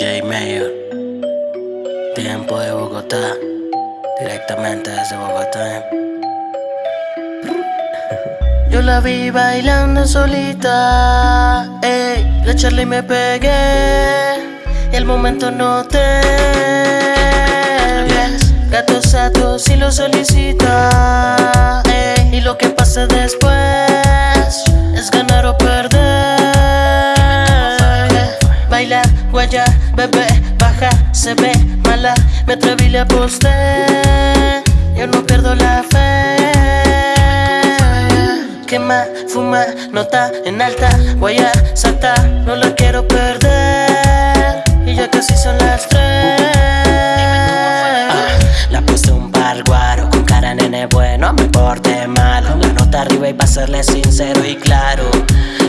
J Mayor, tiempo de Bogotá, directamente desde Bogotá. Yo la vi bailando solita, ey, la charla y me pegué, y el momento no te Gato sato si lo solicita, ey, y lo que pase después es ganar o perder. Baila, guaya, bebé, baja, se ve mala, me atreví le aposté, yo no pierdo la fe. Quema, fuma, nota en alta, guaya, salta, no la quiero perder, y ya casi son las tres. Ah, la puse un par guaro, con cara nene bueno, me porte malo, la nota arriba y pa' serle sincero y claro.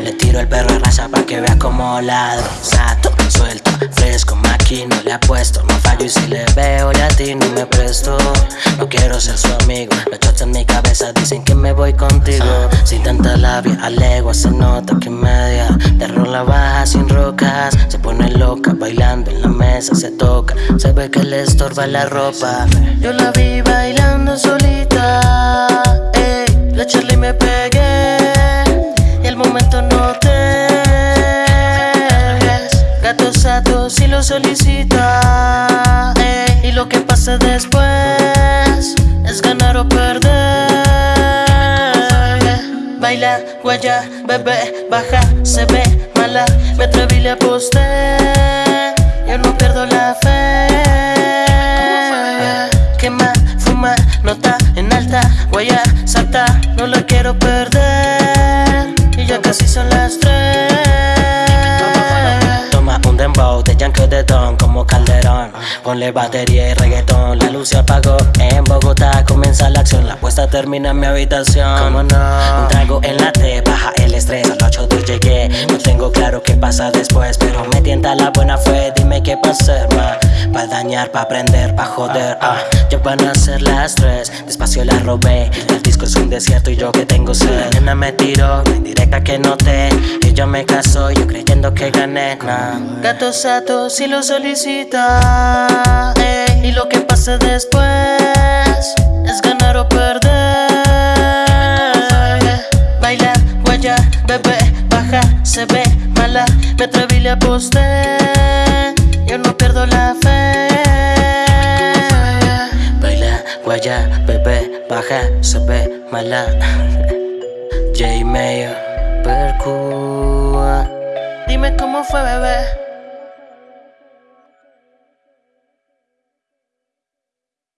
Le tiro el perro a raya pa' que vea como ladro Sato, suelto, fresco, maquino, le apuesto No fallo y si le veo latino me presto. No quiero ser su amigo Los shots en mi cabeza dicen que me voy contigo. Sin tanta labia, a legua se nota que media. De la baja sin rocas Se pone loca, bailando en la mesa se toca. Se ve que le estorba la ropa. Yo la vi bailando solita Ey, la charla y me pegué. Y el momento no solicita Y lo que pase después Es ganar o perder. Baila, guaya, bebé, baja, se ve mala Me atreví le aposté Yo no pierdo la fe. Quema, fuma, nota en alta Guaya, salta, no la quiero perder como Calderón. Ponle batería y reggaetón La luz se apagó en Bogotá. Comienza la acción, la puesta termina en mi habitación. Un trago en la T, baja el estrés. Al 8 de llegué, no tengo claro qué pasa después Pero me tienta la buena fe, dime qué pasa hacer, Pa' dañar, pa' aprender, pa' joder, ah. Ya van a ser las tres, despacio la robé. El disco es un desierto y yo que tengo sed. Nena me tiró, directa que noté. Y yo me caso, yo creyendo que gané, nah Gato sato si lo solicita Y lo que pase después Es ganar o perder. Baila, guaya, bebé, baja, se ve mala. Me atreví le aposté Guaya, bebé, baja, se ve mala. J Mayo, Percúa Dime cómo fue, bebé